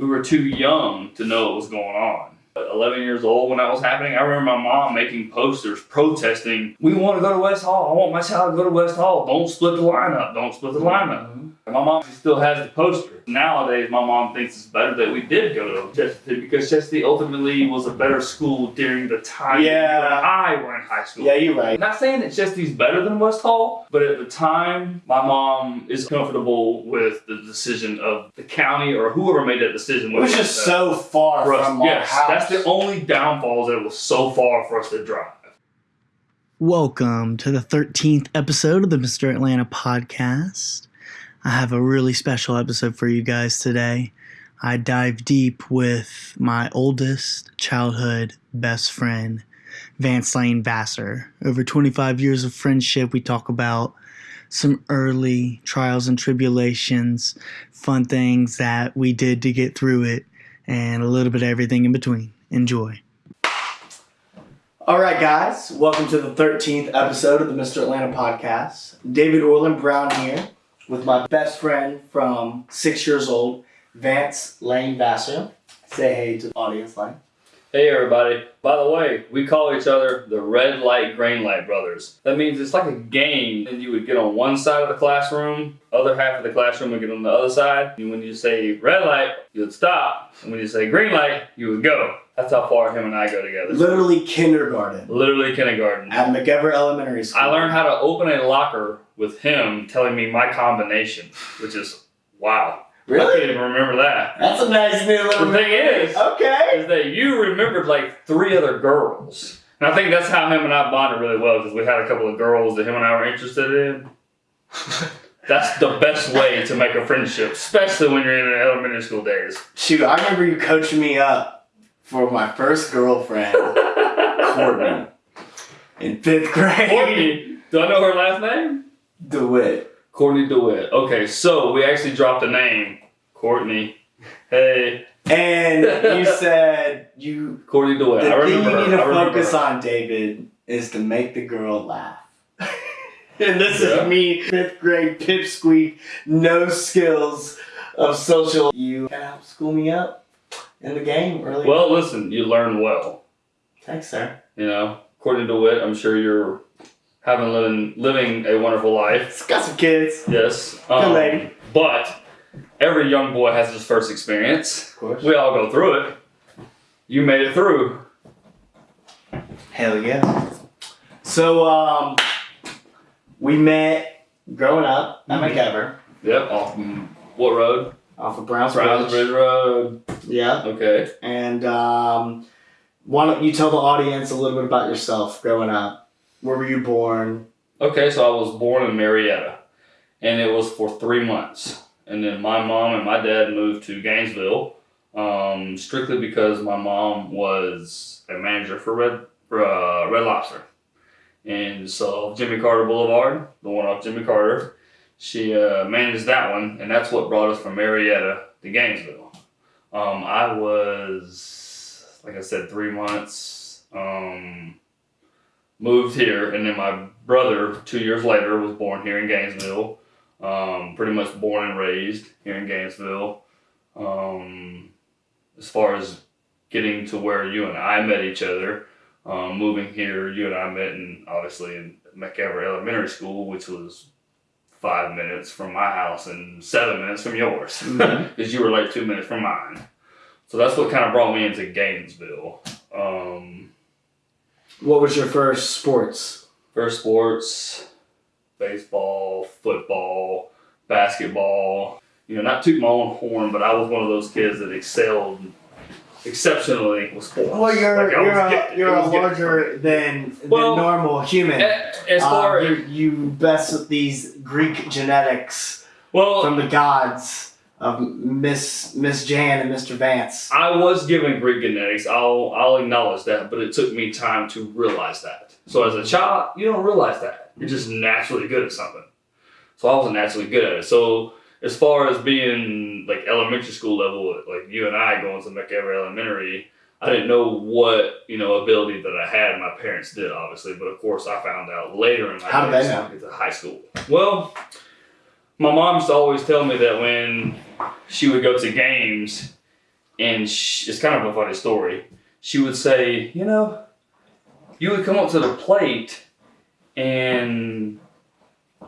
we were too young to know what was going on. At 11 years old when that was happening, I remember my mom making posters protesting, we want to go to West Hall. I want my child to go to West Hall. Don't split the lineup. Don't split the lineup. Mm-hmm. And my mom still has the poster. Nowadays, my mom thinks it's better that we did go to Chestatee because Chestatee ultimately was a better school during the time Yeah. that I were in high school. Yeah, you're right. Not saying that Chestatee's better than West Hall, but at the time, my mom is comfortable with the decision of the county or whoever made that decision. It was just so far for us. from our Yes, house. that's the only downfall is that it was so far for us to drive. Welcome to the 13th episode of the Mr. Atlanta podcast. I have a really special episode for you guys today. I dive deep with my oldest childhood best friend, Vance Lane Vassar. Over 25 years of friendship, we talk about some early trials and tribulations, fun things that we did to get through it, and a little bit of everything in between. Enjoy. All right, guys, welcome to the 13th episode of the Mr. Atlanta podcast. David Orland Brown here with my best friend from six years old, Vance Lane Vassar. Say hey to the audience, Lane. Hey everybody. By the way, we call each other the red light, green light brothers. That means it's like a game and you would get on one side of the classroom, other half of the classroom would get on the other side. And when you say red light, you would stop. And when you say green light, you would go. That's how far him and I go together. Literally kindergarten Literally kindergarten. at McEver Elementary School. I learned how to open a locker with him telling me my combination, which is wow. Really? I couldn't even remember that. That's a nice new little The thing is- Okay. is that you remembered like three other girls. And I think that's how him and I bonded really well because we had a couple of girls that him and I were interested in. that's the best way to make a friendship, especially when you're in elementary school days. Shoot, I remember you coaching me up for my first girlfriend, Courtney, in fifth grade. Courtney, do I know her last name? DeWitt. Courtney DeWitt. Okay, so we actually dropped a name. Courtney. Hey, And you said you Courtney DeWitt. the I thing you need to focus her. on, David, is to make the girl laugh. and this Yeah. is me, fifth grade pipsqueak, no skills of social. You can help school me up in the game early. Well, listen, you learned well. thanks, sir. You know, Courtney DeWitt, I'm sure you're having living living a wonderful life. It's got some kids. Yes. Good um, lady. But every young boy has his first experience. Of course. We all go through it. You made it through. Hell yeah. So, um, we met growing up at. McEver Yep. Off what road? off of Browns Browns Bridge. Bridge Road. Yeah. Okay. And um, why don't you tell the audience a little bit about yourself growing up? Where were you born? Okay, so I was born in Marietta, and it was for three months. And then my mom and my dad moved to Gainesville, um, strictly because my mom was a manager for Red for, uh, Red Lobster, and so Jimmy Carter Boulevard, the one off Jimmy Carter, she uh, managed that one, and that's what brought us from Marietta to Gainesville. Um, I was, like I said, three months. Um, moved here, and then my brother, two years later, was born here in Gainesville. Um, pretty much born and raised here in Gainesville. Um, as far as getting to where you and I met each other, um, moving here, you and I met in obviously in McEver Elementary School, which was five minutes from my house and seven minutes from yours, because you were like two minutes from mine. So that's what kind of brought me into Gainesville. Um, What was your first sports? First sports, baseball, football, basketball. You know, not toot my own horn, but I was one of those kids that excelled exceptionally with sports. Well, you're Like, you're a, gifted. you're a larger than, than Well, normal human. As far Um, as you, you best with these Greek genetics well, from the gods of Miss Miss Jan and Mr. Vance. I was given Greek genetics. I'll I'll acknowledge that, but it took me time to realize that. So as a child, you don't realize that. You're just naturally good at something. So I wasn't naturally good at it. So as far as being like elementary school level, like you and I going to McEver Elementary, I didn't know what you know ability that I had. My parents did obviously, but of course I found out later in my How did they know? high school. Well, my mom used to always tell me that when she would go to games, and she, it's kind of a funny story. She would say, you know, you would come up to the plate, and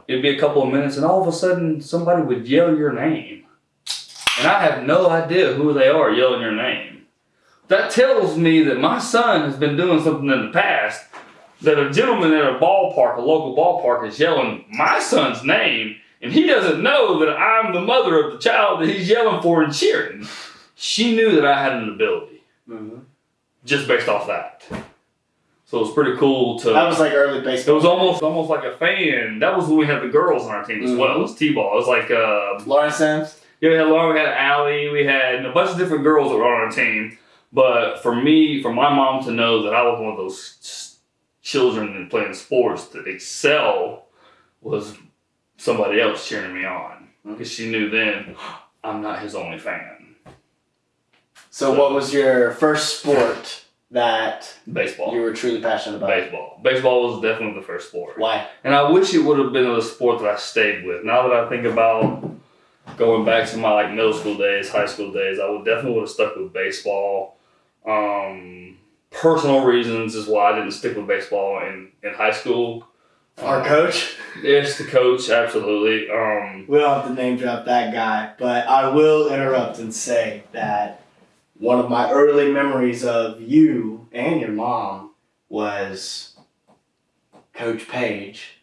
it'd be a couple of minutes, and all of a sudden somebody would yell your name, and I have no idea who they are yelling your name. That tells me that my son has been doing something in the past. That a gentleman at a ballpark, a local ballpark, is yelling my son's name, and he doesn't know that I'm the mother of the child that he's yelling for and cheering. She knew that I had an ability just based off that. So it was pretty cool to. That was like early baseball. It was almost almost like a fan. That was when we had the girls on our team as well. It was t-ball. It was like uh, Lauren Sims. yeah, we had Lauren. we had Allie, we had a bunch of different girls that were on our team. But for me, for my mom to know that I was one of those children in playing sports that excel was somebody else cheering me on because she knew then I'm not his only fan. So, what was your first sport that Baseball. you were truly passionate about? Baseball. Baseball was definitely the first sport. Why? And I wish it would have been a sport that I stayed with. Now that I think about going back to my like middle school days, high school days, I would definitely would have stuck with baseball. Um, personal reasons is why I didn't stick with baseball in, in high school. Our coach. Yes, the coach, absolutely. Um, We don't have to name drop that guy, but I will interrupt and say that one of my early memories of you and your mom was Coach Page.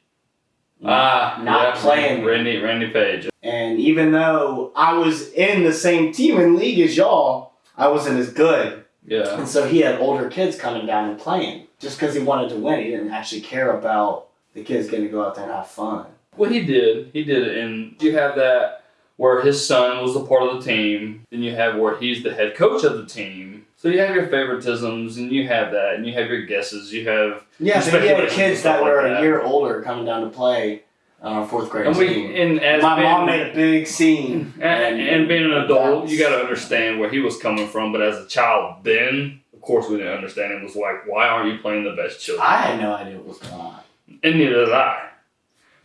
ah, Not yeah, playing. Randy Randy Page. And even though I was in the same team and league as y'all, I wasn't as good. Yeah. And so he had older kids coming down and playing. Just because he wanted to win, he didn't actually care about the kids getting to go out there and have fun. Well, he did. He did it. And you have that where his son was a part of the team. Then you have where he's the head coach of the team. So you have your favoritisms, and you have that, and you have your guesses. You have, Yeah, but you had Speculation kids that were like a year older coming down to play on our fourth grade and we, team. and as My being, mom made a big scene. and, and being an adult, you got to understand where he was coming from. But as a child, then of course we didn't understand. It was like, why aren't you playing the best children? I had no idea what was going on. And neither did I.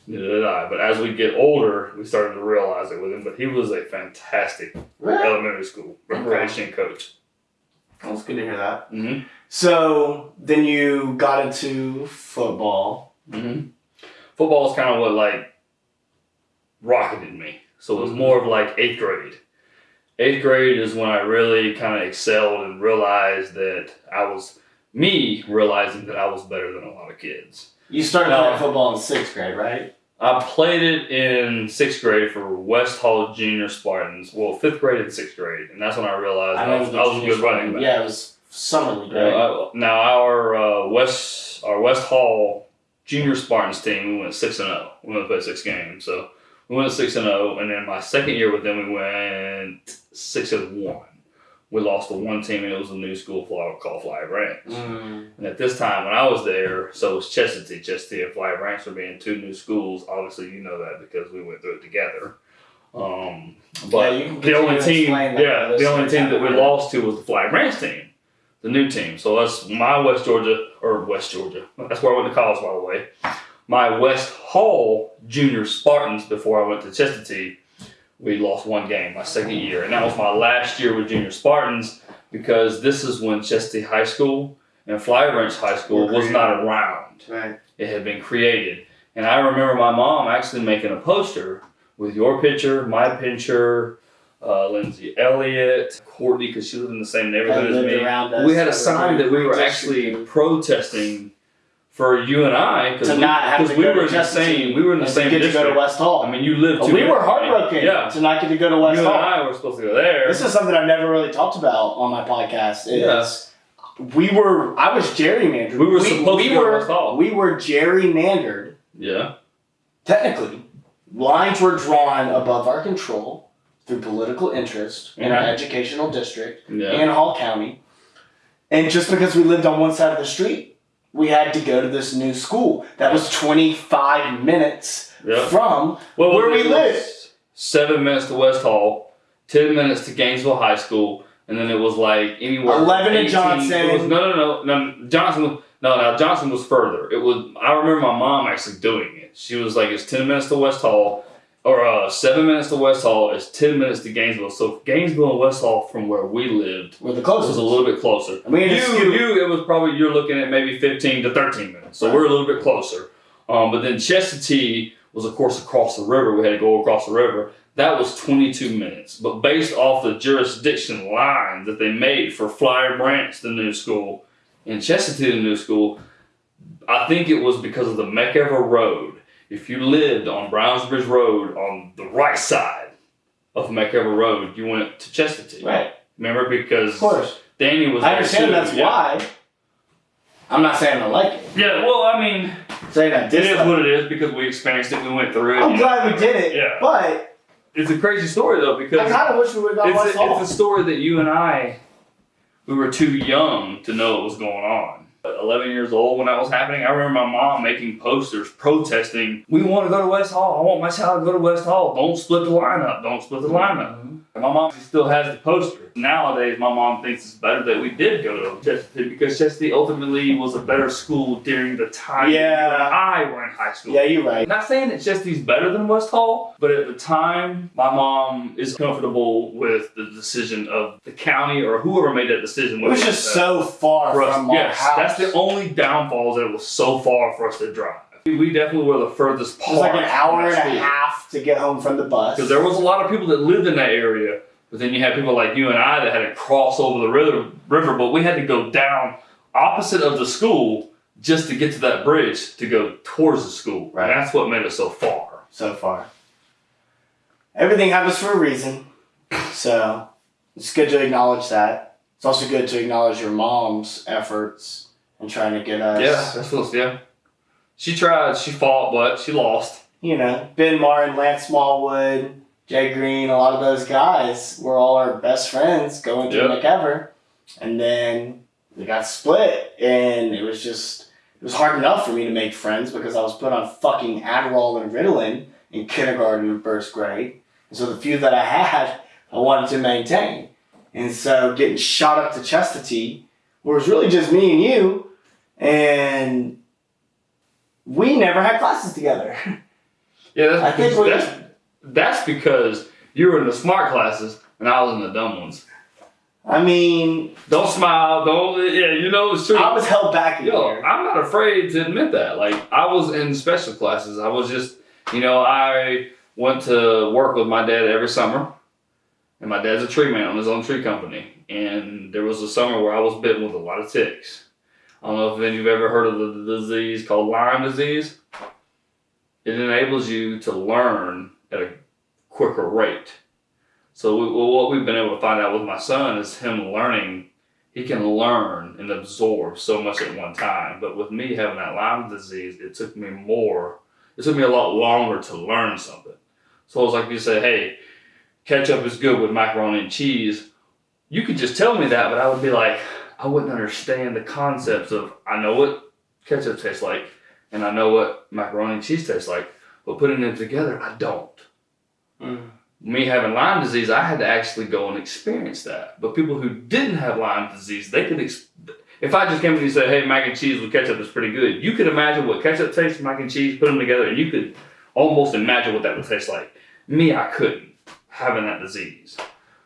Neither did I. But as we get older, we started to realize it with him. But he was a fantastic Really? elementary school recreation coach. Well, it's good to hear that. Mm-hmm. So then you got into football. Mm-hmm. Football is kind of what like rocketed me. So it was Mhm. more of like eighth grade. Eighth grade is when I really kind of excelled and realized that I was me realizing that I was better than a lot of kids. You started No. playing football in sixth grade, right? I played it in sixth grade for West Hall Junior Spartans. Well, fifth grade and sixth grade, and that's when I realized I, was, the I was a good running back. Yeah, it was summer league, right? uh, now our uh, West our West Hall Junior Spartans team we went six and zero. We went to play six games, so we went six and zero. And then my second year with them, we went six and one. We lost to one team, and it was a new school fly- called Flowery Branch. Mm. And at this time, when I was there, so was Chestatee. Chestatee and Flowery Branch were being two new schools. Obviously, you know that because we went through it together. Um, but Yeah, you the only team, that yeah, the only team that we haven't lost to was the Flowery Branch team, the new team. So that's my West Georgia or West Georgia. That's where I went to college, by the way. My West Hall Junior Spartans before I went to Chestatee. We lost one game my second year, and that was my last year with Junior Spartans because this is when Chestatee High School and Flowery Branch High School was not around Right. it had been created. And I remember my mom actually making a poster with your picture, my picture, uh, Lindsay Elliott, Courtney, because she lived in the same neighborhood as me. We had a sign that we were actually protesting for you and I because to we, not have to we go were to in the same we were in the same to get to go to West Hall. I mean, you lived. We were heartbroken Yeah, to not get to go to West you and I were supposed to go there. This is something I've never really talked about on my podcast. Is we were I was gerrymandered. We were supposed we to go to West Hall. We were gerrymandered. yeah, Technically, lines were drawn above our control through political interest in our educational district yeah. and Hall County. And just because we lived on one side of the street, we had to go to this new school that was 25 minutes yeah. from Well, Where we it was live. Seven minutes to West Hall, ten minutes to Gainesville High School, and then it was like anywhere. 11 to Johnson. Was, no, no, no, no. Johnson. Was, no, no. Johnson was further. It was. I remember my mom actually doing it. She was like, "It's ten minutes to West Hall, or uh, seven minutes to West Hall is ten minutes to Gainesville. So Gainesville and West Hall from where we lived We're the was closest. a little bit closer. Had to You, you, it was probably you're looking at maybe fifteen to thirteen minutes. So Right. we're a little bit closer. Um, but then Chestatee was of course across the river. We had to go across the river. That was 22 minutes. But based off the jurisdiction line that they made for Flowery Branch, the new school, and Chestatee, the new school, I think it was because of the McEver Road. If you lived on Brownsbridge Road on the right side of McEver Road, you went to Chestatee. Right. Remember? Because Of course. Danny was I understand too. that's yeah. why. I'm not saying I like it. Yeah, well, I mean, saying I it is what it is because we experienced it, we went through it. I'm glad know. we did it. Yeah. But It's a crazy story though because I kind of wish we would have it's a, it's a story that you and I, we were too young to know what was going on. But 11 years old when that was happening, I remember my mom making posters protesting, we want to go to West Hall. I want my child to go to West Hall. Don't split the lineup. Don't split the lineup. And my mom still has the poster. Nowadays, my mom thinks it's better that we did go to Chestatee because Chestatee ultimately was a better school during the time Yeah. I were in high school. Yeah, you're right. I'm not saying that Chestatee's better than West Hall, but at the time, my mom is comfortable with the decision of the county or whoever made that decision. It was just so far for us. from our Yes, house. that's the only downfall is that it was so far for us to drive. We definitely were the furthest It was like an hour and a half to get home from the bus. Because there was a lot of people that lived in that area, but then you had people like you and I that had to cross over the river, river but we had to go down opposite of the school just to get to that bridge to go towards the school. Right. And that's what made it so far. so far. Everything happens for a reason. So it's good to acknowledge that. It's also good to acknowledge your mom's efforts in trying to get us. Yeah, that's what. Yeah, she tried. She fought, but she lost. You know, Ben Martin, Lance Smallwood, Jay Green, a lot of those guys were all our best friends going to Yep. McEver. And then we got split, and it was just, it was hard enough for me to make friends because I was put on fucking Adderall and Ritalin in kindergarten and first grade. And so the few that I had, I wanted to maintain. And so getting shot up to Chestatee, where it was really just me and you, and we never had classes together. Yeah, that's I think we- that's, that's because you were in the smart classes and I was in the dumb ones. I mean, Don't smile. Don't. Yeah, you know it's true. I was held back Yo, year. I'm not afraid to admit that. Like I was in special classes. I was just, you know, I went to work with my dad every summer, and my dad's a tree man on his own tree company. And there was a summer where I was bitten with a lot of ticks. I don't know if any of you have ever heard of the disease called Lyme disease. It enables you to learn at a quicker rate. So we, well, what we've been able to find out with my son is him learning he can learn and absorb so much at one time. But with me having that Lyme disease, it took me more, it took me a lot longer to learn something. So it was like you say, hey, ketchup is good with macaroni and cheese. You could just tell me that, but I would be like, I wouldn't understand the concepts of, I know what ketchup tastes like, and I know what macaroni and cheese tastes like, but putting them together, I don't Mm. me having Lyme disease, I had to actually go and experience that. But people who didn't have Lyme disease, they could. Ex- if I just came to you and said, "Hey, mac and cheese with ketchup is pretty good," you could imagine what ketchup tastes, mac and cheese, put them together, and you could almost imagine what that would taste like. Me, I couldn't having that disease.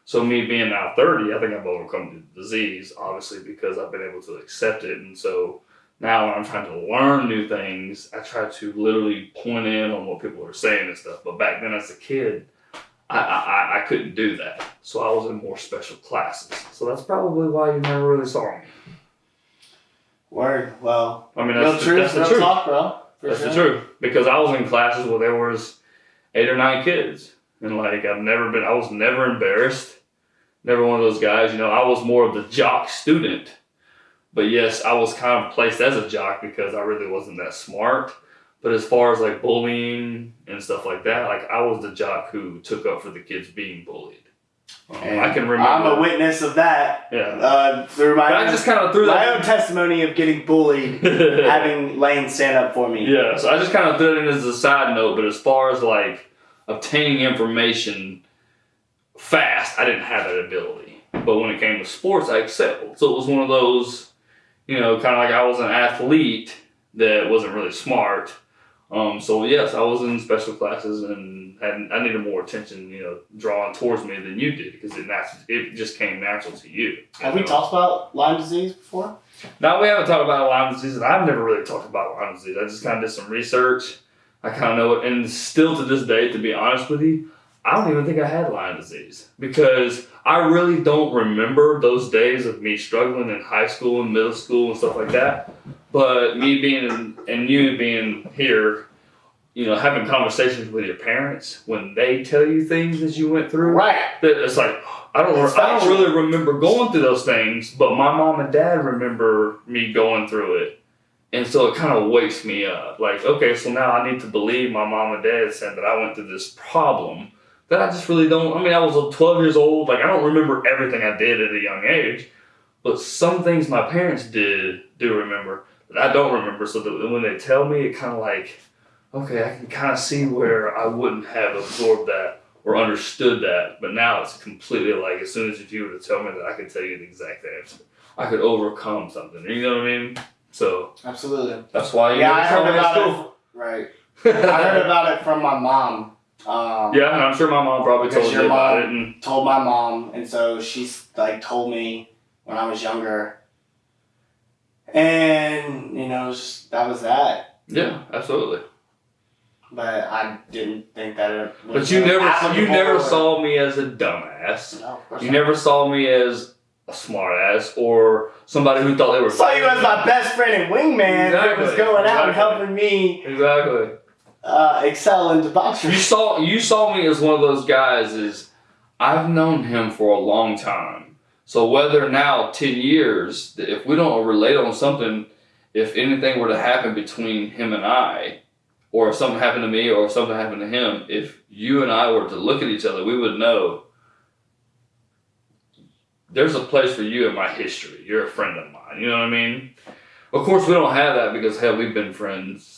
So me being now thirty, I think I've overcome the disease, obviously because I've been able to accept it, and so. Now, when I'm trying to learn new things, I try to literally point in on what people are saying and stuff. But back then, as a kid, I, I, I couldn't do that. So I was in more special classes. So that's probably why you never really saw me. Word. Well, I mean, that's, the, truth, that's the real truth. talk, bro. For That's sure. the truth. Because I was in classes where there was eight or nine kids. And like, I've never been, I was never embarrassed. Never one of those guys. You know, I was more of the jock student. But yes, I was kind of placed as a jock because I really wasn't that smart. But as far as like bullying and stuff like that, like I was the jock who took up for the kids being bullied. Um, I can remember. I'm a witness of that Yeah. uh, through my But I just kind of threw my own testimony of getting bullied, having Lane stand up for me. yeah, so I just kind of threw it in as a side note. But as far as like obtaining information fast, I didn't have that ability. But when it came to sports, I excelled. So it was one of those, you know, kind of like I was an athlete that wasn't really smart. Um, so yes, I was in special classes and had, I needed more attention, you know, drawn towards me than you did because it it just came natural to you. you Have we know? talked about Lyme disease before? Now we haven't talked about Lyme disease, and I've never really talked about Lyme disease. I just kind of did some research. I kind of know it, and still to this day, to be honest with you, I don't even think I had Lyme disease because I really don't remember those days of me struggling in high school and middle school and stuff like that. But me being and you being here, you know, having conversations with your parents when they tell you things that you went through, Right. that it's like I don't It's I don't really remember going through those things, but my mom and dad remember me going through it. And so it kind of wakes me up. Like, okay, so now I need to believe my mom and dad said that I went through this problem that I just really don't. I mean, I was 12 years old. Like, I don't remember everything I did at a young age, but some things my parents did do remember that I don't remember. So that when they tell me, it kind of like, okay, I can kind of see where I wouldn't have absorbed that or understood that. But now it's completely like, as soon as if you were to tell me that, I could tell you the exact answer. I could overcome something. You know what I mean? So Absolutely. that's why you Yeah, I heard about school. it. Right. I heard about it from my mom. Um, Yeah, and I'm sure my mom probably told you about it. And told my mom, and so she's like told me when I was younger, and you know just, that was that. yeah, absolutely. But I didn't think that it. But you never, you never or- saw me as a dumbass. No, of course You not. never saw me as a smartass or somebody who thought they were. saw you as my best friend and wingman that was going out and helping me Exactly. Uh, excel into boxing. You saw you saw me as one of those guys. Is I've known him for a long time. So whether now ten years, if we don't relate on something, if anything were to happen between him and I, or if something happened to me, or if something happened to him, if you and I were to look at each other, we would know. There's a place for you in my history. You're a friend of mine. You know what I mean? Of course, we don't have that because hell, we've been friends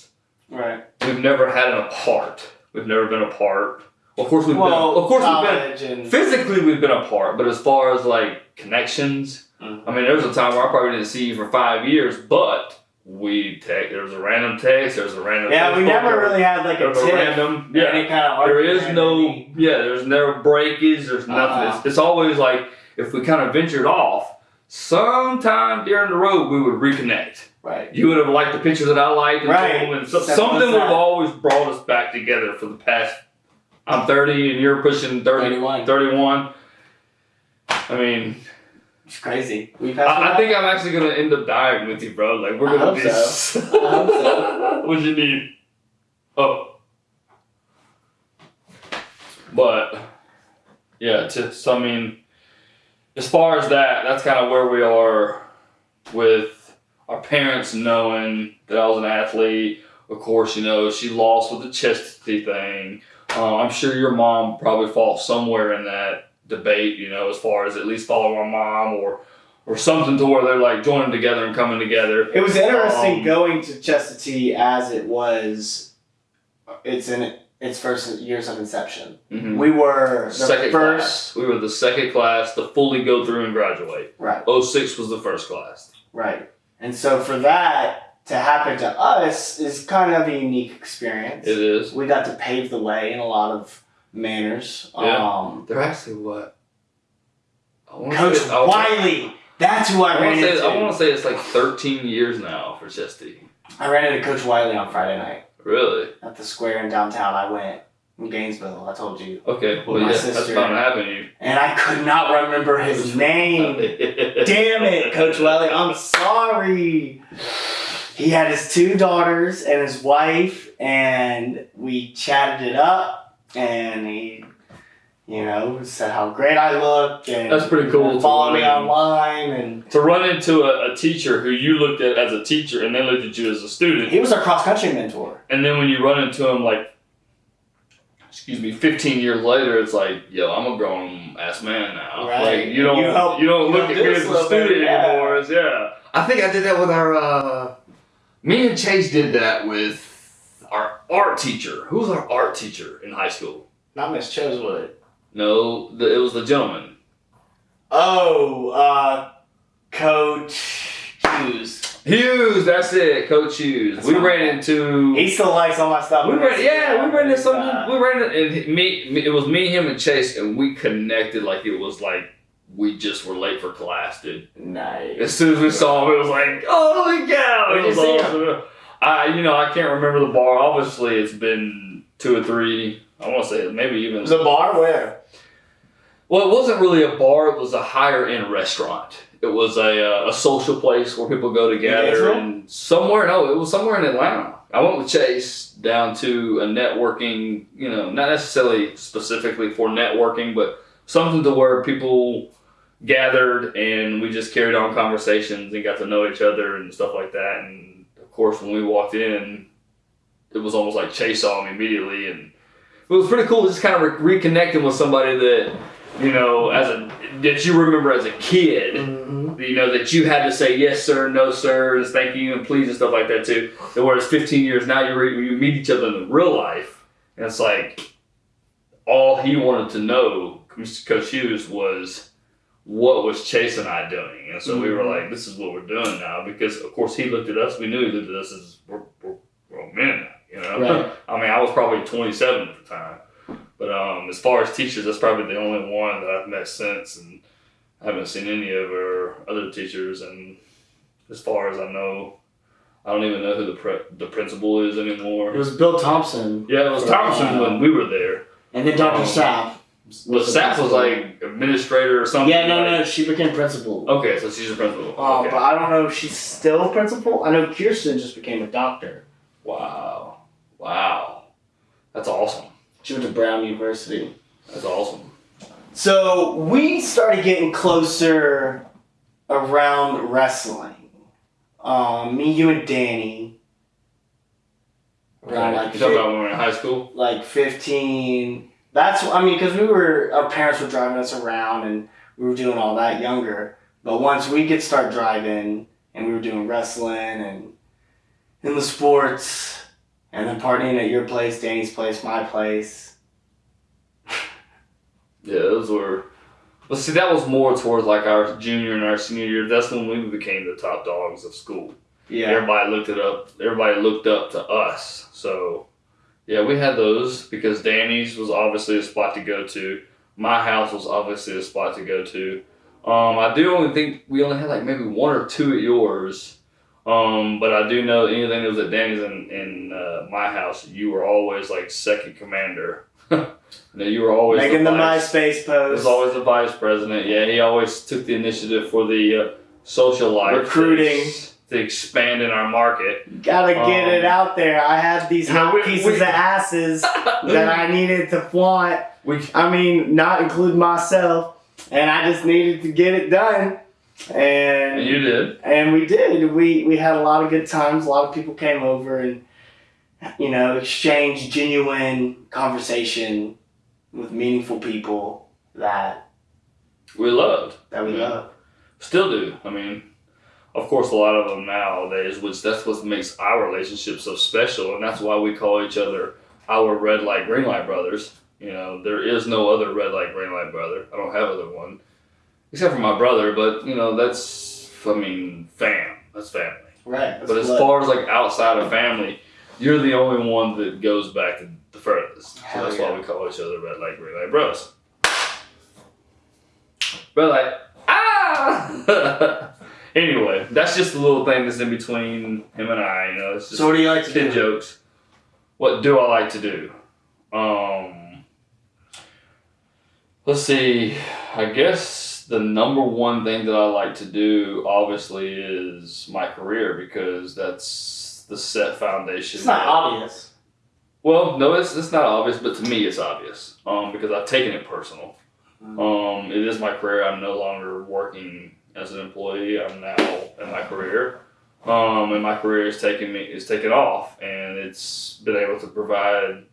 Right. We've never had an apart. We've never been apart. Of course we've Well, been. Of course we've been. college and Physically, we've been apart, but as far as like connections, Mhm. I mean, there was a time where I probably didn't see you for five years, but we text. There was a random text. There was a random. yeah, we never there really had like a a tip. random. Yeah, Any kind of there argument is or no. anything. Yeah, there's never breakage. There's nothing. Uh-uh. It's, it's always like if we kind of ventured off, sometime during the road we would reconnect Right. you would have liked the pictures that I liked, and, Right. told, and so, something would have always brought us back together for the past. I'm 30 and you're pushing 30, 31. 31. I mean, It's crazy. I, I think I'm actually gonna end up dying with you, bro. Like we're gonna be. so. I hope so. what you need? Oh, but yeah, just I mean, as far as that, that's kind of where we are with our parents knowing that I was an athlete. Of course, you know she lost with the Chestatee thing. Uh, I'm sure your mom probably falls somewhere in that debate. You know, as far as at least following my mom or or something to where they're like joining together and coming together. It was interesting Um, going to Chestatee as it was. It's in its first years of inception. Mhm. We were the second first. class. We were the second class to fully go through and graduate. Right. 06 was the first class. Right. And so for that to happen to us is kind of a unique experience. It is. We got to pave the way in a lot of manners. Yeah. Um, They're actually what? I Coach say- I- Wiley. That's who I, I ran want to say into. I want to say it's like 13 years now for Chestatee. I ran into Coach Wiley on Friday night Really? at the square in downtown. I went in Gainesville. I told you, Okay. Well, my yeah, that's sister. happen and I could not remember his name. Damn it, Coach Welly. I'm sorry. He had his two daughters and his wife, and we chatted it up, and he, you know, said how great I looked, and That's pretty cool to Follow me online, and To run into a, a teacher who you looked at as a teacher and they looked at you as a student, he was a cross country mentor. and then when you run into him like excuse me 15 years later it's like yo i'm a grown ass man now Right. like you don't You you, don't look help at me as a student yeah. anymore as yeah i think i did that with our uh me and chase did that with our art teacher who was our art teacher in high school Not Miss Chosewood. no the, it was the gentleman Oh, uh, Coach Hughes. He Hughes, that's it, Coach Hughes. That's we ran into. He still likes all my stuff. we ran, yeah, we ran into some. Uh, We ran into and me, me. It was me, him, and Chase, and we connected like it was like we just were late for class, dude. Nice. As soon as we saw him, it was like, oh my Where'd It was you awesome. I, you know, I can't remember the bar. Obviously, it's been two or three. I want to say maybe even. The bar where? Well, it wasn't really a bar. It was a higher end restaurant. It was a, uh, a social place where people go together Gainesville? and somewhere. No, it was somewhere in Atlanta. I went with Chase down to a networking. You know, not necessarily specifically for networking, but something to where people gathered and we just carried on conversations and got to know each other and stuff like that. And of course, when we walked in, it was almost like Chase saw me immediately, and it was pretty cool just kind of re- reconnecting with somebody that you know as a that you remember as a kid. Mm-hmm. You know that you had to say yes sir, no sir, thank you and please and stuff like that too. And whereas 15 years now, you re- you meet each other in real life, and it's like all he wanted to know, Coach Hughes, was what was Chase and I doing, and so we were Mhm. like, this is what we're doing now because of course he looked at us. We knew he looked at us as we're, we're grown men, you know. Right. I mean, I was probably 27 at the time. But um, as far as teachers, that's probably the only one that I've met since, and I haven't seen any of her other teachers. And as far as I know, I don't even know who the pre- the principal is anymore. It was Bill Thompson. Yeah, it was Thompson when we were there. And then Dr. Um, Sapp. But the Sapp was like administrator or something. Yeah, no, like- no, she became principal. Okay, so she's a principal. Um, okay. But I don't know if she's still principal. I know Kirsten just became a doctor. Wow, wow, that's awesome. She went to Brown University. That's awesome. So we started getting closer around wrestling. Um, me, you, and Danny. Around like, you talking about when we were in high school? like 15. That's, I mean, because we were, our parents were driving us around and we were doing all that younger. But once we could start driving and we were doing wrestling and in the sports and then partying at your place, Danny's place, my place. Yeah, those were. Well, see, that was more towards like our junior and our senior year. That's when we became the top dogs of school. Yeah. Everybody looked it up. Everybody looked up to us. So, yeah, we had those because Danny's was obviously a spot to go to. My house was obviously a spot to go to. Um, I do only think we only had like maybe one or two at yours. Um, but I do know anything that was at Danny's and in uh, my house, you were always like second commander. no, you were always Making the vice. MySpace He post. was always the vice president. Yeah, he always took the initiative for the uh, social life Recruiting. to, to expand in our market. Gotta get Um, it out there. I had these hot we- pieces we- of asses that I needed to flaunt. We I mean, not include myself, and I just needed to get it done. And you did. and we did. We we had a lot of good times. A lot of people came over and you know exchanged genuine conversation with meaningful people that We loved. that we Yeah. love. Still do. I mean, of course, a lot of them nowadays, which that's what makes our relationship so special, and that's why we call each other our red light, green light brothers. You know, there is no other red light, green light brother. I don't have other one, except for my brother. But you know, that's I mean, fam. That's family. Right. But as far as like outside of family, you're the only one that goes back to the furthest. So that's yeah. why we call each other red light, green light bros. Red light. Ah! anyway, that's just a little thing that's in between him and I. You know, it's just so what do you like to do? jokes. What do I like to do? Um, let's see. I guess the number one thing that I like to do, obviously, is my career because that's the set foundation. It's not obvious. Well, no, it's, it's not obvious, but to me, it's obvious. Um, because I've taken it personal. Mm. Um, it is my career. I'm no longer working as an employee. I'm now in my career. Um, and my career is taking me is taken off, and it's been able to provide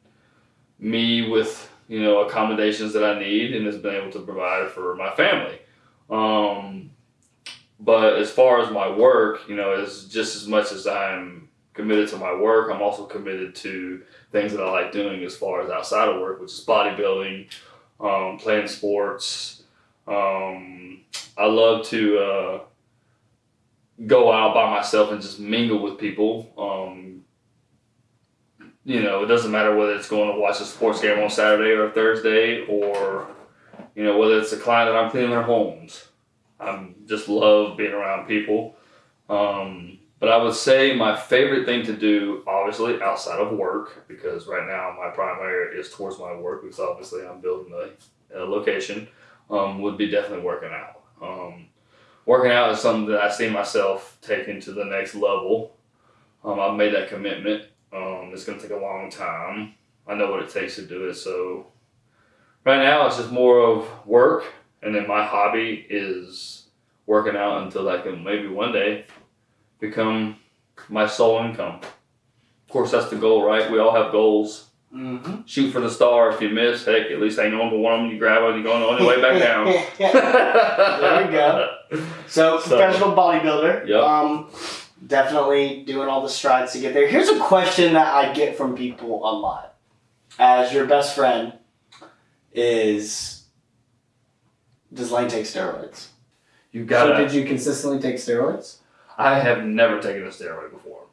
me with you know accommodations that I need, and has been able to provide for my family. Um, but as far as my work, you know, is just as much as I'm committed to my work, I'm also committed to things that I like doing as far as outside of work, which is bodybuilding, um, playing sports. Um, I love to uh, go out by myself and just mingle with people. Um, you know, it doesn't matter whether it's going to watch a sports game on Saturday or Thursday, or you know whether it's a client that I'm cleaning their homes. I just love being around people. Um, but I would say my favorite thing to do, obviously outside of work, because right now my primary is towards my work, because obviously I'm building a, a location, um, would be definitely working out. Um, working out is something that I see myself taking to the next level. Um, I've made that commitment. Um, it's going to take a long time. I know what it takes to do it. So right now it's just more of work, and then my hobby is working out until I can maybe one day become my sole income. Of course, that's the goal, right? We all have goals. Mm-hmm. Shoot for the star. If you miss, heck, at least hang on to one of them. You grab it, you're going on your way back down. there we go. So, So- professional bodybuilder. Yep. Um, definitely doing all the strides to get there. Here's a question that I get from people a lot. As your best friend, is does Lane take steroids? You gotta. did you consistently take steroids? I have never taken a steroid before.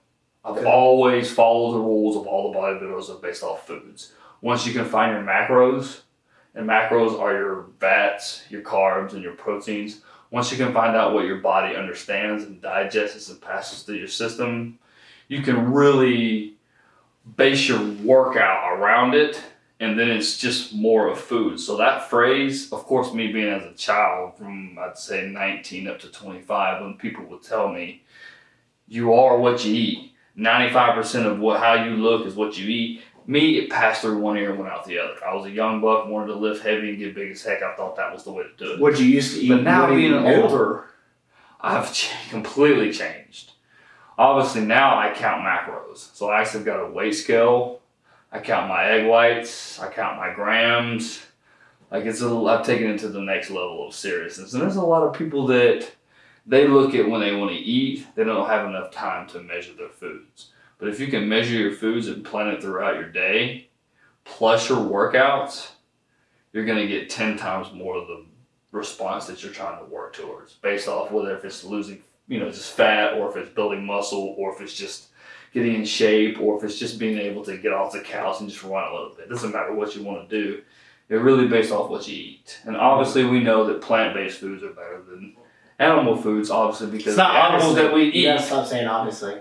I've always followed the rules of all the bodybuilders are based off foods. Once you can find your macros, and macros are your fats, your carbs, and your proteins. Once you can find out what your body understands and digests and passes through your system, you can really base your workout around it and then it's just more of food. So that phrase, of course, me being as a child from I'd say 19 up to 25, when people would tell me, "You are what you eat." 95% of what how you look is what you eat. Me, it passed through one ear and went out the other. I was a young buck, wanted to lift heavy and get big as heck. I thought that was the way to do it. What you used to eat? But now what do you being older, I've ch- completely changed. Obviously now I count macros. So I actually got a weight scale. I count my egg whites. I count my grams. Like it's a, I've taken it to the next level of seriousness. And there's a lot of people that they look at when they want to eat. They don't have enough time to measure their foods. But if you can measure your foods and plan it throughout your day, plus your workouts, you're gonna get ten times more of the response that you're trying to work towards based off whether if it's losing you know just fat or if it's building muscle or if it's just getting in shape or if it's just being able to get off the couch and just run a little bit it doesn't matter what you want to do it's really based off what you eat and obviously we know that plant-based foods are better than animal foods obviously because It's the not animals obviously. that we eat You gotta stop saying obviously.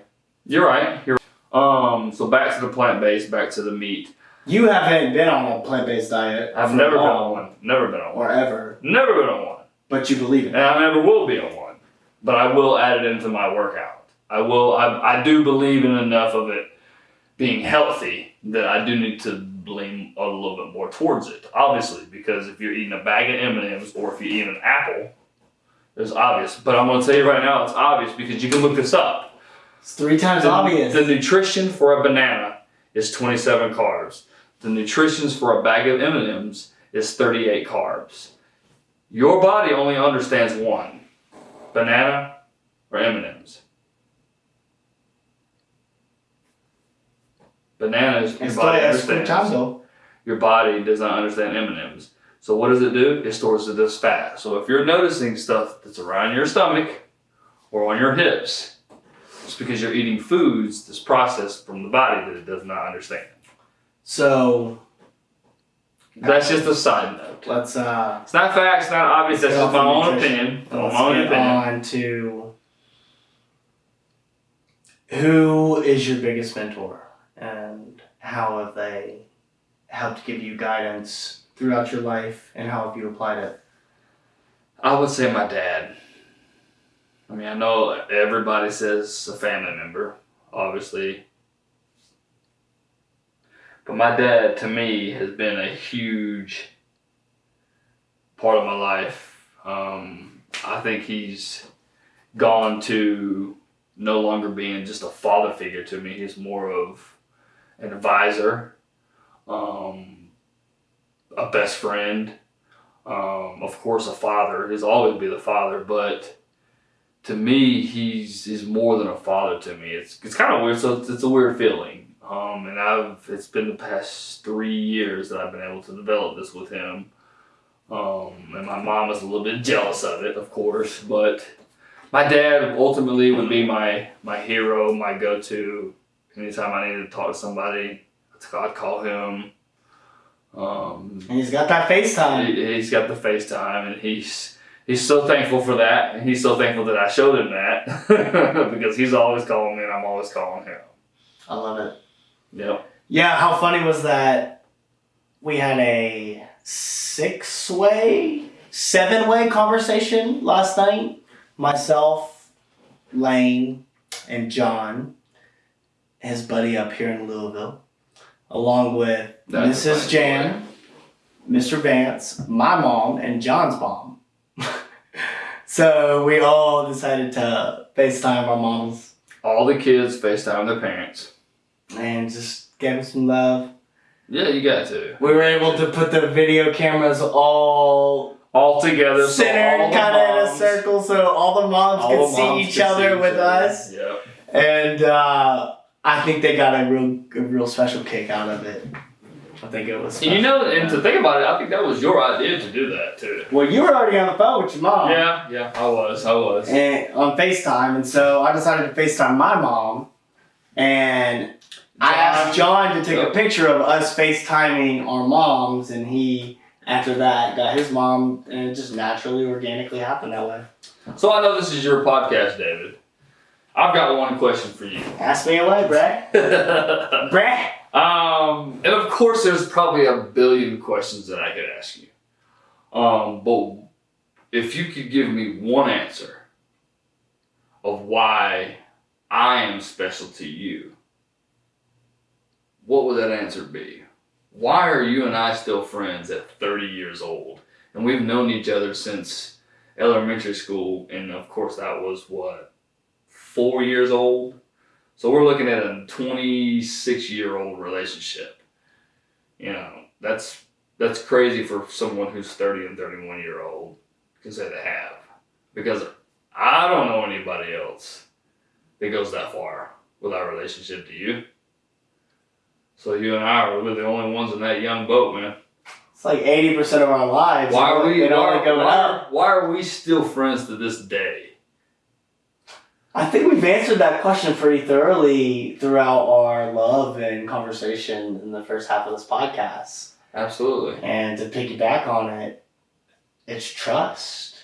you're right you're um so back to the plant-based back to the meat You haven't been on a plant-based diet. i've never been on one never been on one or ever, never been on one but you believe it. and. I never will be on one. But I will add it into my workout. I will. I, I do believe in enough of it being healthy that I do need to lean a little bit more towards it. Obviously, because if you're eating a bag of M and M's or if you eat an apple, it's obvious. But I'm going to tell you right now, it's obvious because you can look this up. It's three times The, obvious. the nutrition for a banana is 27 carbs. The nutrition for a bag of M and M's is 38 carbs. Your body only understands one: banana or M and M's. Bananas, your body still it's three understands. though. Your body does not understand M and M's. So what does it do? It stores it as fat. So if you're noticing stuff that's around your stomach or on your hips, it's because you're eating foods that's processed from the body that it does not understand. So That's just a side note. let's uh It's not facts, not obvious. That's just my own opinion. My let's own get opinion. on to who is your biggest mentor and how have they helped give you guidance throughout your life and how have you applied it? I would say my dad. I mean, I know everybody says a family member, obviously. But my dad, to me, has been a huge part of my life. Um, I think he's gone to no longer being just a father figure to me. He's more of an advisor, um, a best friend, um, of course, a father. He's always be the father, but to me, he's he's more than a father to me. It's it's kind of weird. So it's, it's a weird feeling. Um, and I've it's been the past three years that I've been able to develop this with him. Um, and my mom is a little bit jealous of it, of course, but my dad ultimately would be my my hero, my go to. Anytime I needed to talk to somebody, I'd call him. Um, And he's got that FaceTime. he, he's got the FaceTime, and he's he's so thankful for that, and he's so thankful that I showed him that because he's always calling me, and I'm always calling him. I love it. Yep. Yeah, how funny was that? We had a six way, seven way conversation last night. Myself, Lane, and John, his buddy up here in Louisville, along with That's Mrs. Jan, Mr. Vance, my mom, and John's mom. so we all decided to FaceTime our moms All the kids FaceTime their parents. and just give them some love. Yeah, you got to. We were able to put the video cameras all All together. centered the kind of in a circle so all the moms all could the see each could other see with us. Yep. And uh, I think they got a real a real special kick out of it. I think it was. And you know, and to think about it, I think that was your idea to do that too. well, you were already on the phone with your mom. Yeah, yeah, I was, I was. And on FaceTime, and so I decided to FaceTime my mom, and I asked John to take Yep. a picture of us FaceTiming our moms, and he after that got his mom, and it just naturally, organically happened that way. So I know this is your podcast, David. I've got one question for you. Ask me away, Brad. Brad. um, and of course, there's probably a billion questions that I could ask you. Um, but if you could give me one answer of why I am special to you, what would that answer be? Why are you and I still friends at 30 years old? And we've known each other since elementary school, and of course, that was what, four years old? So we're looking at a 26 year old relationship. You know, that's that's crazy for someone who's 30 and 31 year old say they have. Because I don't know anybody else that goes that far with our relationship to you. So you and I are really the only ones in that young boat, man. It's like eighty percent of our lives. Why are we why, why, why are we still friends to this day? I think we've answered that question pretty thoroughly throughout our love and conversation in the first half of this podcast. Absolutely. And to piggyback on it, it's trust.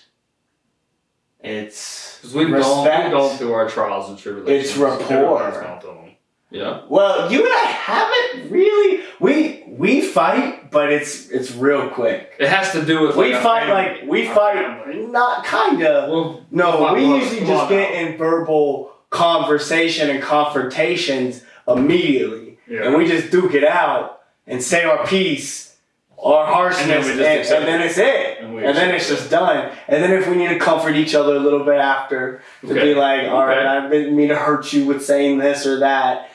It's Because we've gone, Respect. we've gone through our trials and tribulations. It's rapport. Everybody's gone through them. Yeah. well, you and I haven't really. We we fight, but it's it's real quick. It has to do with We like, fight family. like we fight family. not kinda. Well, No, we usually just get in verbal conversation and confrontations immediately. yeah. And we just duke it out and say our piece, our harshness, And then and, and then it's it. And And then it's just done. And then if we need to comfort each other a little bit after, to Okay. be like, all right, Okay. I didn't mean to hurt you with saying this or that.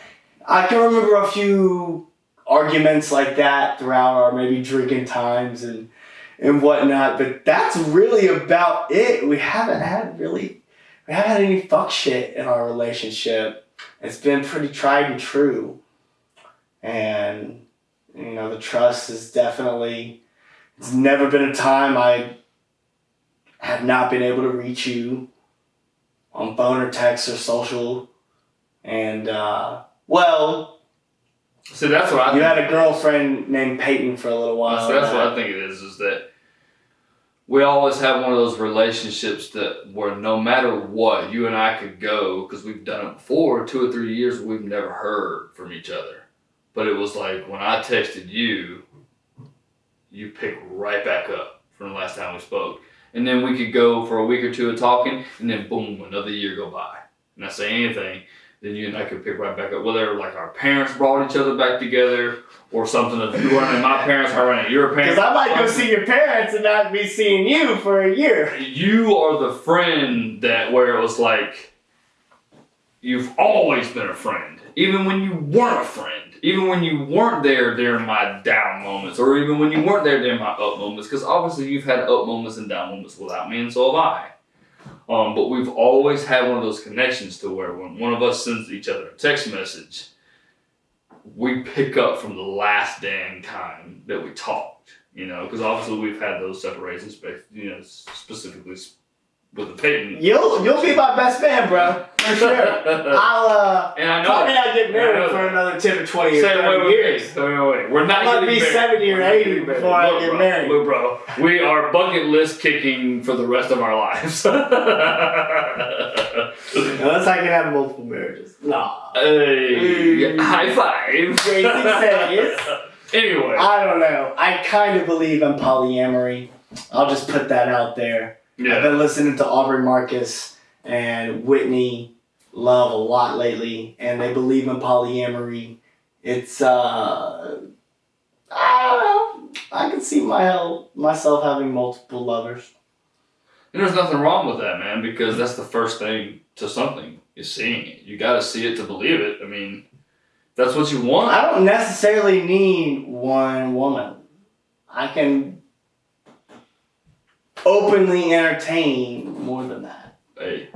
I can remember a few arguments like that throughout our maybe drinking times and and whatnot, but that's really about it. We haven't had really, we haven't had any fuck shit in our relationship. It's been pretty tried and true, and you know the trust is definitely. It's never been a time I have not been able to reach you on phone or text or social, and uh, well, See, that's what I you think had a girlfriend named Peyton for a little while. So that's what I think it is. Is that we always have one of those relationships that where no matter what, you and I could go because we've done it before. Two or three years we've never heard from each other, but it was like when I texted you, you picked right back up from the last time we spoke, and then we could go for a week or two of talking, and then boom, another year go by, and I say anything. Then you and I could pick right back up. Whether like our parents brought each other back together, or something of you running my parents, I running your parents. Because I might go see your parents and not be seeing you for a year. You are the friend that where it was like you've always been a friend, even when you weren't a friend, even when you weren't there during my down moments, or even when you weren't there during my up moments. Because obviously you've had up moments and down moments without me, and so have I. Um, but we've always had one of those connections to where when one of us sends each other a text message, we pick up from the last damn time that we talked. You know, because obviously we've had those separations, you know, specifically with the Peyton. You'll you'll be my best man, bro, for sure. I'll uh And I know probably not get married for another ten or twenty or thirty years. wait, wait, wait. We're not getting be married. 70 or 80 getting married. before I get bro, married. Look, bro, we are bucket list kicking for the rest of our lives. Unless I can have multiple marriages. Nah. hey, high five. Crazy says. anyway, I don't know. I kind of believe in polyamory. I'll just put that out there. I've been listening to Aubrey Marcus and Whitney Love a lot lately, and they believe in polyamory. It's uh, I don't know. I can see my myself having multiple lovers. and there's nothing wrong with that, man, because that's the first thing to something is seeing it. You got to see it to believe it. I mean, that's what you want. I don't necessarily need one woman. I can openly entertain more than that. Hey,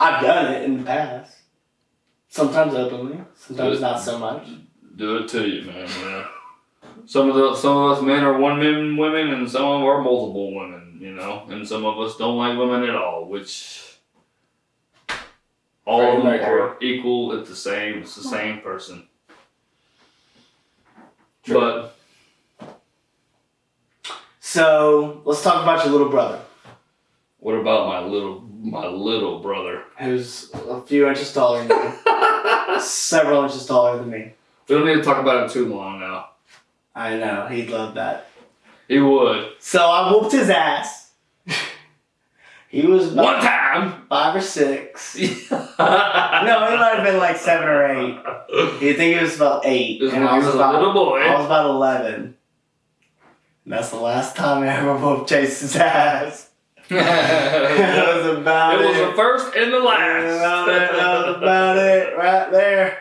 I've done it in the past. Sometimes openly, sometimes not so much. do it to you, man. Yeah. Some of the some of us men are one men women, and some of them are multiple women. You know, and some of us don't like women at all, which all of them are equal. It's the same. It's the same person. True. But So let's talk about your little brother, what about my little my little brother? who's a few inches taller than you, several inches taller than me. We don't need to talk about him too long now. I know he'd love that. He would So I whooped his ass. he was one time. five or six. no, it might have been like seven or eight. You think he was about eight, I he was was a little boy. I was about eleven. And that's the last time I ever whooped Chase's ass. that was about it it. was the first and the last. That, that was about it right there.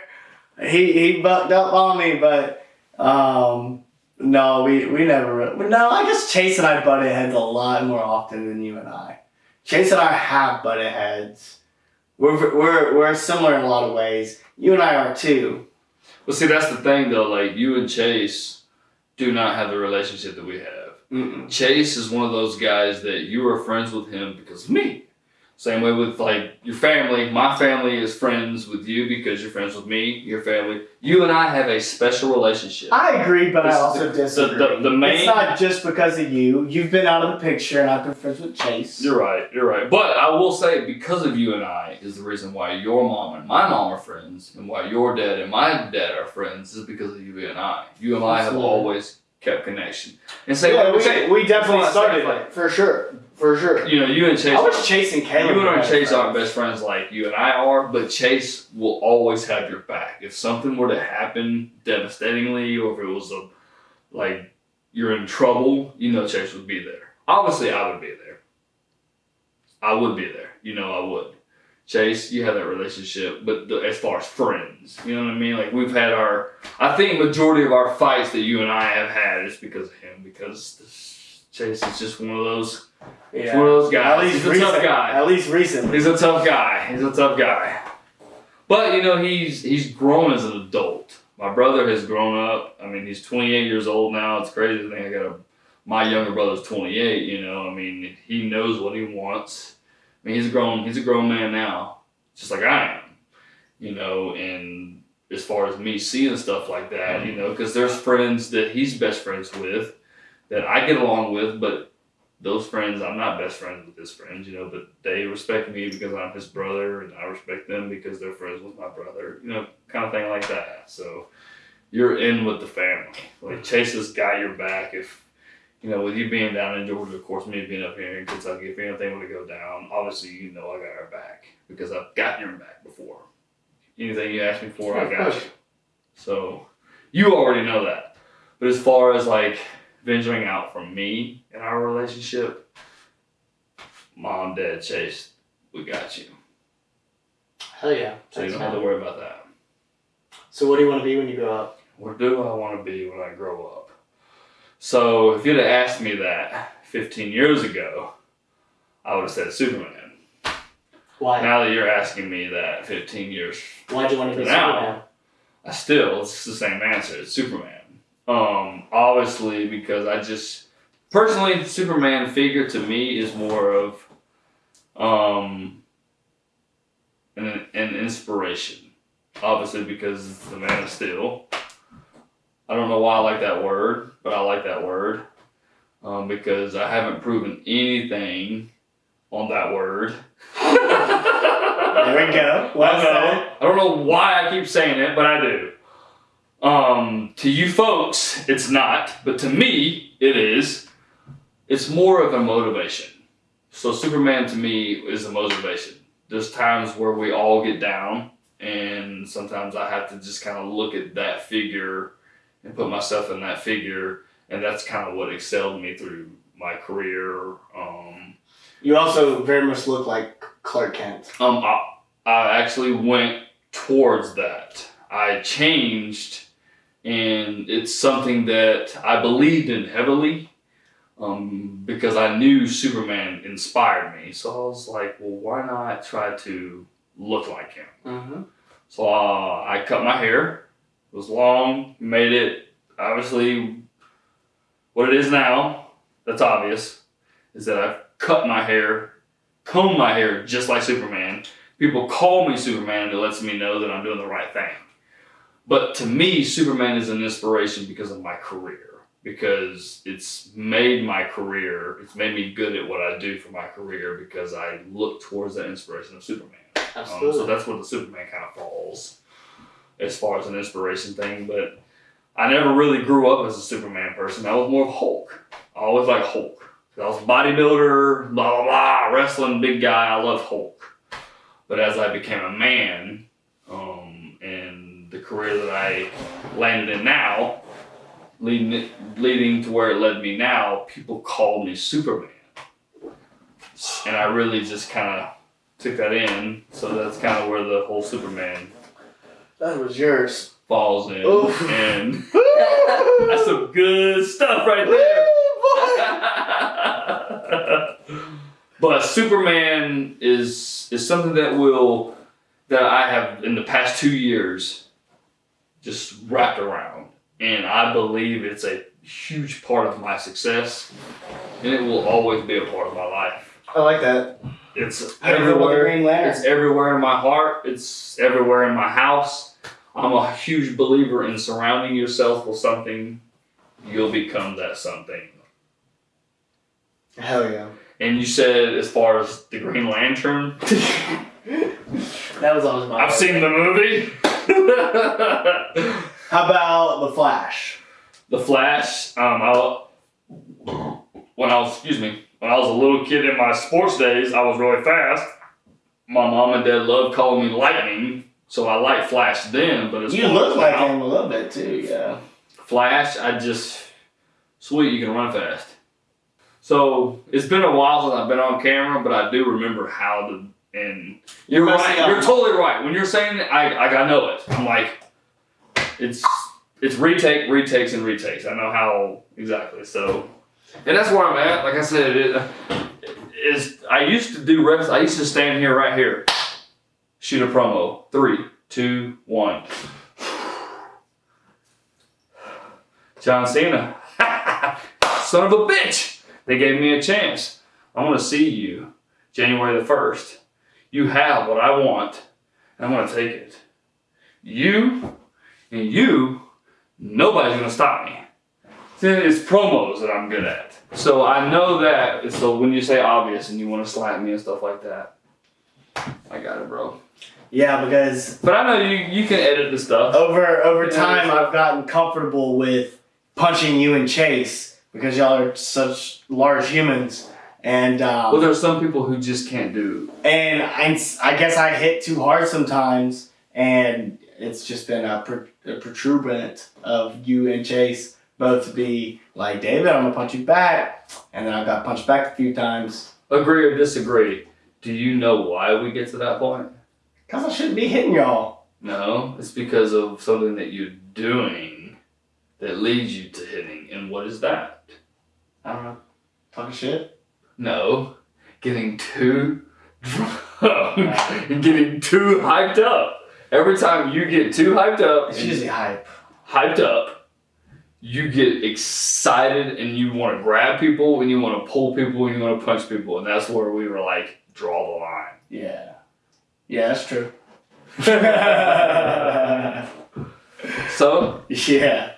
He he bucked up on me, but um, no, we we never. No, I guess Chase and I butted heads a lot more often than you and I. Chase and I have butted heads. We're we're we're similar in a lot of ways. You and I are too. Well, see, that's the thing though. Like you and Chase do not have the relationship that we have. Mm-mm. Chase is one of those guys that you are friends with him because of me. Same way with like your family. My family is friends with you because you're friends with me. Your family. You and I have a special relationship. I agree, but I also the- disagree. the- the main- it's not just because of you. You've been out of the picture, and I've been friends with Chase. You're right. You're right. But I will say, because of you and I, is the reason why your mom and my mom are friends, and why your dad and my dad are friends, is because of you and I. You and I have always kept connection. And say, yeah, like, we, say- we definitely that's why I say, started like, for sure, for sure. you know, you and Chase. I was chasing Caleb. You and Chase aren't best friends like you and I are, but Chase will always have your back. If something were to happen devastatingly, or if it was a like you're in trouble, you know Chase would be there. Obviously, I would be there. I would be there. You know, I would. Chase, you have that relationship, but the, as far as friends, you know what I mean? Like we've had our, I think majority of our fights that you and I have had is because of him. Because this, Chase is just one of those. He's one of those guys. At least He's a recent, tough guy. At least recently. He's a tough guy. He's a tough guy. But you know, he's he's grown as an adult. My brother has grown up. I mean, he's 28 years old now. It's crazy to think I got a my younger brother's 28. You know, I mean, he knows what he wants. I mean, he's a grown he's a grown man now, just like I am. You know, and as far as me seeing stuff like that, you know, because there's friends that he's best friends with that I get along with, but those friends, I'm not best friends with his friends, you know, but they respect me because I'm his brother, and I respect them because they're friends with my brother, you know, kind of thing like that. So you're in with the family. Like Chase has got your back. If you know, with you being down in Georgia, of course, me being up here in Kentucky, if anything were to go down, obviously you know I got your back because I've gotten your back before. Anything you ask me for, I got you. So you already know that. But as far as like venturing out from me in our relationship, mom, dad, Chase, we got you. Hell yeah. So you don't have to worry about that. So what do you want to be when you grow up? What do I want to be when I grow up? So if you'd have asked me that 15 years ago, I would have said Superman. Why? Now that you're asking me that 15 years Why'd you want to be Now. Superman? I still, it's the same answer. It's Superman. Um, obviously, because I just personally, Superman figure to me is more of um, an, an inspiration. Obviously, because it's the Man of Steel. I don't know why I like that word, but I like that word um, because I haven't proven anything on that word. There we go. Well I know. I don't know why I keep saying it, but I do. Um, to you folks, it's not, but to me, it is. It's more of a motivation. So Superman to me is a motivation. There's times where we all get down, and sometimes I have to just kind of look at that figure and put myself in that figure, and that's kind of what excelled me through my career. Um, You also very much look like Clark Kent. um, I, I actually went towards that. I changed, and it's something that I believed in heavily um, because I knew Superman inspired me. So I was like, well, why not try to look like him? Mm-hmm. So uh, I cut my hair. It was long, made it obviously what it is now. That's obvious. Is that I've cut my hair, combed my hair just like Superman. People call me Superman and it lets me know that I'm doing the right thing. But to me, Superman is an inspiration because of my career. Because it's made my career, it's made me good at what I do for my career because I look towards that inspiration of Superman. Um, so that's where the Superman kind of falls as far as an inspiration thing. But I never really grew up as a Superman person. I was more of Hulk. I always like Hulk. I was a bodybuilder, blah, blah, blah, wrestling, big guy. I love Hulk. But as I became a man, the career that I landed in now, leading, leading to where it led me now, people call me Superman. And I really just kind of took that in. So that's kind of where the whole Superman That was yours. falls in. Oof. And that's some good stuff right there. but Superman is is something that will that I have in the past two years just wrapped around, and I believe it's a huge part of my success, and it will always be a part of my life. I like that. It's How do you feel about the everywhere. Green Lantern? It's everywhere in my heart. It's everywhere in my house. I'm a huge believer in surrounding yourself with something. You'll become that something. Hell yeah. And you said, as far as the Green Lantern, That was always my. I've seen the movie. How about the Flash? the Flash. Um, I, when I was, excuse me, when I was a little kid in my sports days, I was really fast. My mom and dad loved calling me Lightning, so I liked Flash then. But as You look like a little bit too. Yeah. Flash, I just sweet, you can run fast. So it's been a while since I've been on camera, but I do remember how to. And you're right. out. You're totally right. When you're saying it, I I, I know it. I'm like, it's it's retake, retakes, and retakes. I know how exactly. So, and that's where I'm at. Like I said, it is. I used to do reps. I used to stand here right here, shoot a promo. Three, two, one. John Cena. Son of a bitch. They gave me a chance. I want to see you January the 1st. You have what I want, and I'm going to take it. You and you, nobody's going to stop me. It's promos that I'm good at. So I know that. So when you say obvious and you want to slap me and stuff like that, I got it, bro. Yeah, because But I know you, you can edit the stuff. over over time I've gotten comfortable with punching you and Chase because y'all are such large humans, and um, Well, there's some people who just can't do and I, I guess I hit too hard sometimes, and it's just been a, pro- a protuberant of you and Chase both to be like, David, I'm gonna punch you back, and then I got punched back a few times. Agree or disagree? Do you know why we get to that point? Cause I shouldn't be hitting y'all. No, it's because of something that you're doing that leads you to hitting. And what is that? I don't know, talking shit. No, getting too drunk and getting too hyped up. Every time you get too hyped up, It's usually hype. hyped up, you get excited and you want to grab people and you want to pull people and you want to punch people. And that's where we were like, draw the line. Yeah. Yeah, that's true. So yeah.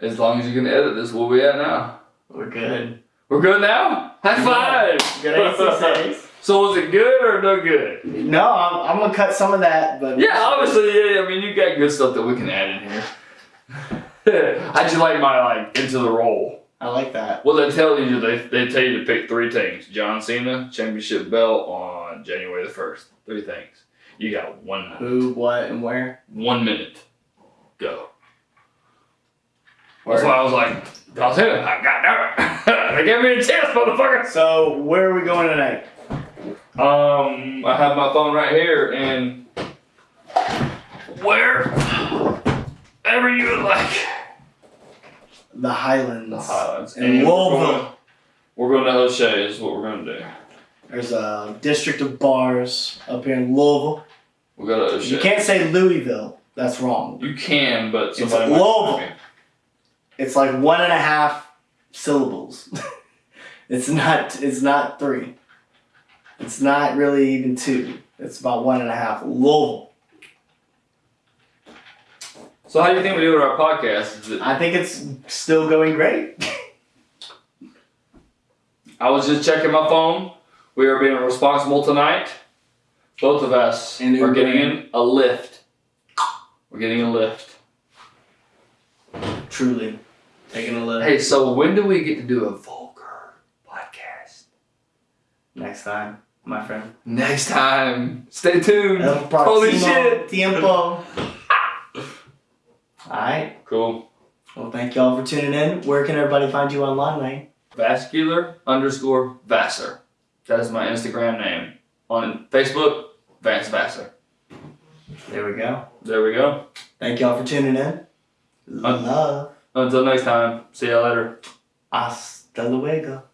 As long as you can edit this, where we at now? We're good. We're good now? High five! Good ACCs. so, was it good or no good? No, I'm, I'm gonna cut some of that, but Yeah, obviously, yeah. I mean, you got good stuff that we can add in here. I just like my like into the role. I like that. Well, they tell you, they, they tell you to pick three things. John Cena championship belt on January the first. Three things. You got one minute. Who, what, and where? One minute. Go. That's why I was like, John Cena, I got that. they gave me a chance, motherfucker. So, where are we going tonight? Um, I have my phone right here, and where ever you would like. The Highlands. The Highlands. And we're Louisville. we're going to O'Shea is what we're going to do. There's a district of bars up here in Louisville. We'll go to O'Shea. You can't say Louisville. That's wrong. You can, but It's somebody might Louisville. Correct me. It's like one and a half syllables. it's not. It's not three. It's not really even two. It's about one and a half. Louisville. So how do you think we do with our podcast? It, I think it's still going great. I was just checking my phone. We are being responsible tonight. Both of us And are getting in a lift. We're getting a lift. Truly, taking a look Hey, so when do we get to do a vulgar podcast? next time, my friend. Next time. Stay tuned. El Holy próximo shit. Tiempo. All right. Cool. Well, thank y'all for tuning in. Where can everybody find you online, man? Vascular underscore Vassar. That is my Instagram name. On Facebook, Vance Vassar. There we go. There we go. Thank y'all for tuning in. Uh, Love. Until next time. See y'all later. Hasta luego.